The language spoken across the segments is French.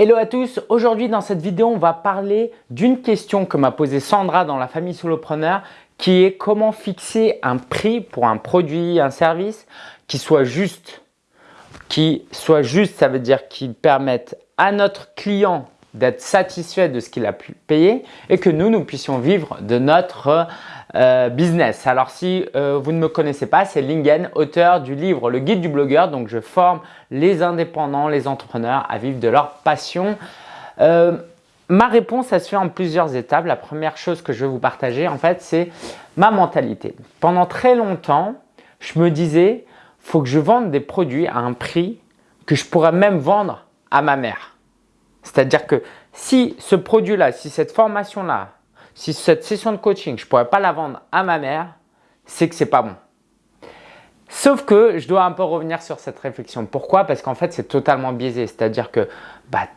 Hello à tous, aujourd'hui dans cette vidéo on va parler d'une question que m'a posée Sandra dans la famille solopreneur qui est comment fixer un prix pour un produit, un service qui soit juste. Qui soit juste, ça veut dire qu'il permette à notre client d'être satisfait de ce qu'il a pu payer et que nous, nous puissions vivre de notre euh, business. Alors si euh, vous ne me connaissez pas, c'est Lingen, auteur du livre Le Guide du blogueur. Donc je forme les indépendants, les entrepreneurs à vivre de leur passion. Euh, ma réponse, elle se fait en plusieurs étapes. La première chose que je vais vous partager, en fait, c'est ma mentalité. Pendant très longtemps, je me disais, faut que je vende des produits à un prix que je pourrais même vendre à ma mère. C'est-à-dire que si ce produit-là, si cette formation-là, si cette session de coaching, je ne pourrais pas la vendre à ma mère, c'est que ce n'est pas bon. Sauf que je dois un peu revenir sur cette réflexion. Pourquoi? Parce qu'en fait, c'est totalement biaisé. C'est-à-dire que bah,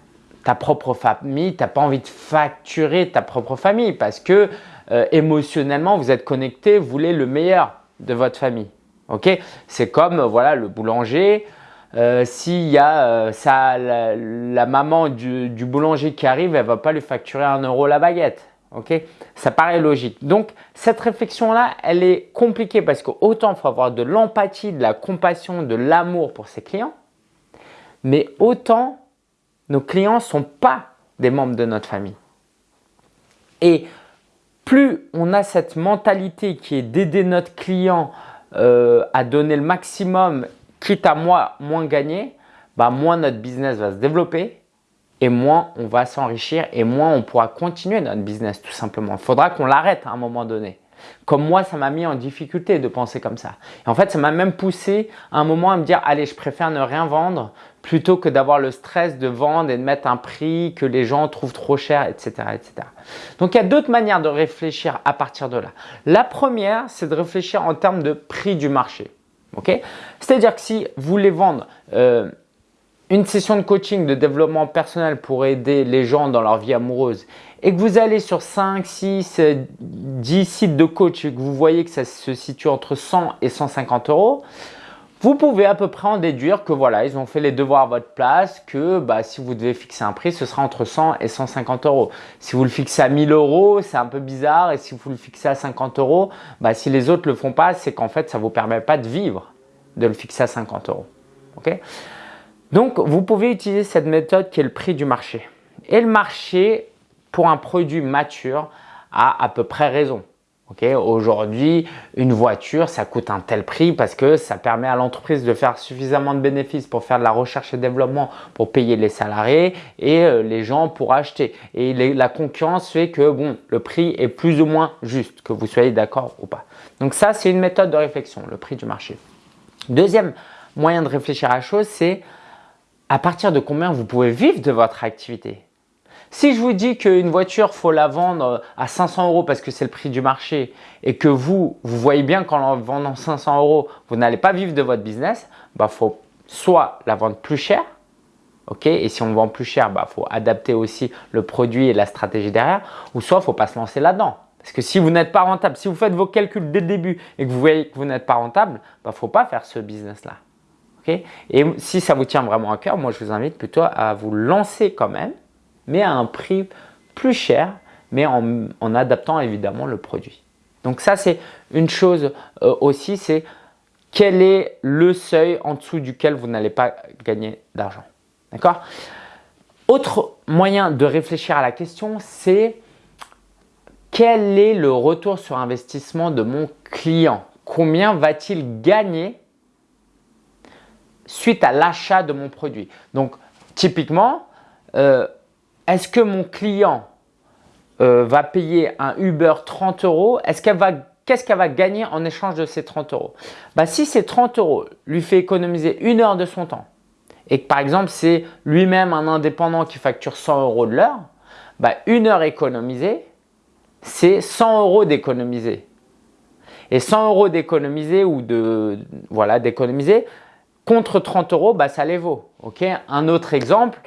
ta propre famille, tu n'as pas envie de facturer ta propre famille parce que euh, émotionnellement, vous êtes connecté, vous voulez le meilleur de votre famille. Ok? C'est comme voilà, le boulanger. Euh, s'il y a euh, ça, la, maman du, du, boulanger qui arrive, elle ne va pas lui facturer un euro la baguette. Ok, ça paraît logique. Donc cette réflexion-là, elle est compliquée parce qu'autant il faut avoir de l'empathie, de la compassion, de l'amour pour ses clients, mais autant nos clients ne sont pas des membres de notre famille. Et plus on a cette mentalité qui est d'aider notre client euh, à donner le maximum, quitte à moi moins gagner, bah moins notre business va se développer et moins on va s'enrichir et moins on pourra continuer notre business tout simplement. Il faudra qu'on l'arrête à un moment donné. Comme moi, ça m'a mis en difficulté de penser comme ça. Et en fait, ça m'a même poussé à un moment à me dire « Allez, je préfère ne rien vendre plutôt que d'avoir le stress de vendre et de mettre un prix que les gens trouvent trop cher, etc. etc. » Donc, il y a d'autres manières de réfléchir à partir de là. La première, c'est de réfléchir en termes de prix du marché. C'est-à-dire que si vous voulez vendre euh, une session de coaching de développement personnel pour aider les gens dans leur vie amoureuse et que vous allez sur 5, 6, 10 sites de coach et que vous voyez que ça se situe entre 100 et 150 euros, vous pouvez à peu près en déduire que voilà, ils ont fait les devoirs à votre place, que bah, si vous devez fixer un prix, ce sera entre 100 et 150 euros. Si vous le fixez à 1000 euros, c'est un peu bizarre et si vous le fixez à 50 euros, bah, si les autres le font pas, c'est qu'en fait, ça vous permet pas de vivre de le fixer à 50 euros. ok? Donc, vous pouvez utiliser cette méthode qui est le prix du marché. Et le marché, pour un produit mature, a à peu près raison. Aujourd'hui, une voiture, ça coûte un tel prix parce que ça permet à l'entreprise de faire suffisamment de bénéfices pour faire de la recherche et développement, pour payer les salariés et euh, les gens pour acheter. Et la concurrence fait que bon, le prix est plus ou moins juste, que vous soyez d'accord ou pas. Donc ça, c'est une méthode de réflexion, le prix du marché. Deuxième moyen de réfléchir à la chose, c'est à partir de combien vous pouvez vivre de votre activité. Si je vous dis qu'une voiture, faut la vendre à 500 euros parce que c'est le prix du marché et que vous, vous voyez bien qu'en vendant 500 euros, vous n'allez pas vivre de votre business, bah faut soit la vendre plus cher, ok Et si on vend plus cher, bah faut adapter aussi le produit et la stratégie derrière, ou soit il faut pas se lancer là-dedans. Parce que si vous n'êtes pas rentable, si vous faites vos calculs dès le début et que vous voyez que vous n'êtes pas rentable, bah faut pas faire ce business-là et si ça vous tient vraiment à cœur, moi je vous invite plutôt à vous lancer quand même, mais à un prix plus cher, mais en, adaptant évidemment le produit. Donc ça c'est une chose euh, aussi, c'est quel est le seuil en dessous duquel vous n'allez pas gagner d'argent. D'accord? Autre moyen de réfléchir à la question, c'est quel est le retour sur investissement de mon client? Combien va-t-il gagner suite à l'achat de mon produit. Donc, typiquement, euh, est-ce que mon client euh, va payer un Uber 30 euros? Est-ce qu'elle va Qu'est-ce qu'elle va gagner en échange de ces 30 euros? Bah, Si ces 30 euros lui fait économiser une heure de son temps et que par exemple c'est lui-même un indépendant qui facture 100 euros de l'heure, bah, une heure économisée, c'est 100 euros d'économiser. Et 100 euros d'économiser ou de voilà d'économiser, contre 30 euros, bah, ça les vaut. Un autre exemple,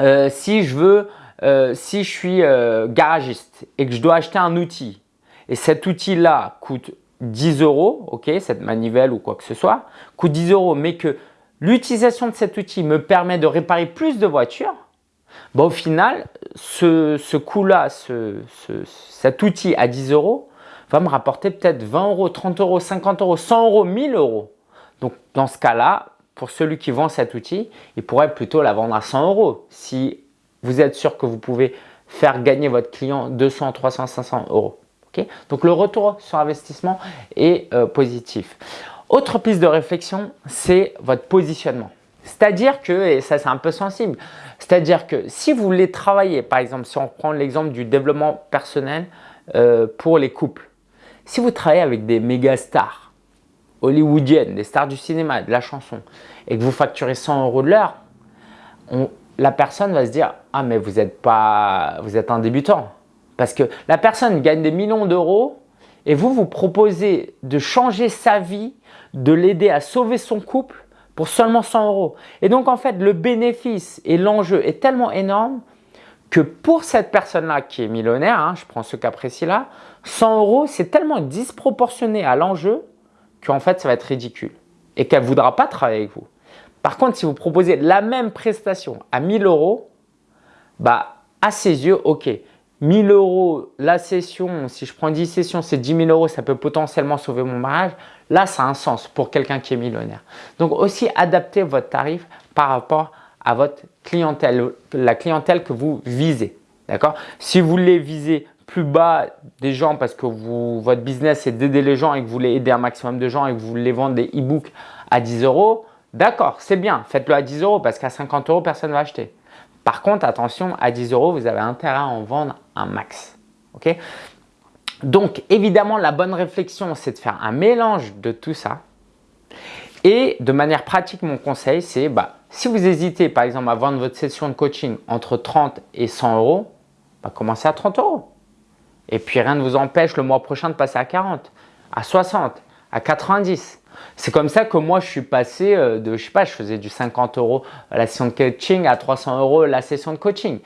euh, si je veux, euh, si je suis euh, garagiste et que je dois acheter un outil et cet outil-là coûte 10 euros, cette manivelle ou quoi que ce soit, coûte 10 euros, mais que l'utilisation de cet outil me permet de réparer plus de voitures, Bah, au final, ce, coût-là, ce, cet outil à 10 euros va me rapporter peut-être 20 euros, 30 euros, 50 euros, 100 euros, 1000 euros. Donc, dans ce cas-là, pour celui qui vend cet outil, il pourrait plutôt la vendre à 100 euros si vous êtes sûr que vous pouvez faire gagner votre client 200, 300, 500 euros. Donc, le retour sur investissement est euh, positif. Autre piste de réflexion, c'est votre positionnement. C'est-à-dire que, et ça c'est un peu sensible, c'est-à-dire que si vous voulez travailler, par exemple, si on prend l'exemple du développement personnel euh, pour les couples, si vous travaillez avec des méga stars hollywoodiennes, des stars du cinéma, de la chanson, et que vous facturez 100 euros de l'heure, la personne va se dire « Ah mais vous êtes, pas, vous êtes un débutant ». Parce que la personne gagne des millions d'euros et vous, vous proposez de changer sa vie, de l'aider à sauver son couple pour seulement 100 euros. Et donc, en fait, le bénéfice et l'enjeu est tellement énorme que pour cette personne-là qui est millionnaire, hein, je prends ce cas précis-là, 100 euros, c'est tellement disproportionné à l'enjeu qu'en fait, ça va être ridicule et qu'elle ne voudra pas travailler avec vous. Par contre, si vous proposez la même prestation à 1000 euros, bah, à ses yeux, ok, 1000 euros la session, si je prends 10 sessions, c'est 10 000 euros, ça peut potentiellement sauver mon mariage. Là, ça a un sens pour quelqu'un qui est millionnaire. Donc aussi, adaptez votre tarif par rapport à votre clientèle, la clientèle que vous visez. D'accord? Si vous voulez viser plus bas des gens parce que vous, votre business c'est d'aider les gens et que vous voulez aider un maximum de gens et que vous voulez vendre des e-books à 10 euros, d'accord, c'est bien, faites-le à 10 euros parce qu'à 50 euros, personne ne va acheter. Par contre, attention, à 10 euros, vous avez intérêt à en vendre un max. ok? Donc, évidemment, la bonne réflexion, c'est de faire un mélange de tout ça. Et de manière pratique, mon conseil, c'est bah, si vous hésitez, par exemple, à vendre votre session de coaching entre 30 et 100 euros, bah, commencez à 30 euros. Et puis, rien ne vous empêche le mois prochain de passer à 40, à 60, à 90. C'est comme ça que moi, je suis passé euh, de, je sais pas, je faisais du 50 euros la session de coaching à 300 euros la session de coaching.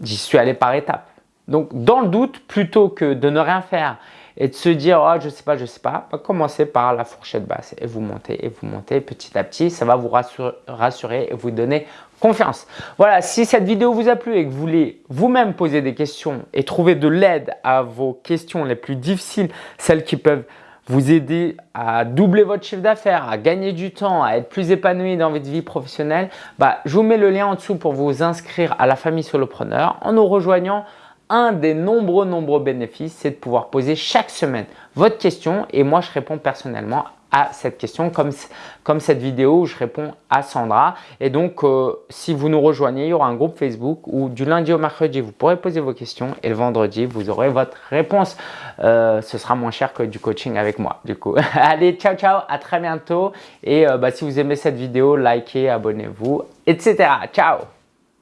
J'y suis allé par étapes. Donc, dans le doute, plutôt que de ne rien faire et de se dire oh, je sais pas, je sais pas, bah, commencez par la fourchette basse et vous montez et vous montez petit à petit. Ça va vous rassurer, et vous donner confiance. Voilà, si cette vidéo vous a plu et que vous voulez vous-même poser des questions et trouver de l'aide à vos questions les plus difficiles, celles qui peuvent vous aider à doubler votre chiffre d'affaires, à gagner du temps, à être plus épanoui dans votre vie professionnelle, bah, je vous mets le lien en dessous pour vous inscrire à la famille solopreneur en nous rejoignant. Un des nombreux, nombreux bénéfices, c'est de pouvoir poser chaque semaine votre question et moi, je réponds personnellement à cette question comme, cette vidéo où je réponds à Sandra. Et donc, euh, si vous nous rejoignez, il y aura un groupe Facebook où du lundi au mercredi, vous pourrez poser vos questions et le vendredi, vous aurez votre réponse. Euh, ce sera moins cher que du coaching avec moi du coup. Allez, ciao, ciao, à très bientôt. Et euh, bah, si vous aimez cette vidéo, likez, abonnez-vous, etc. Ciao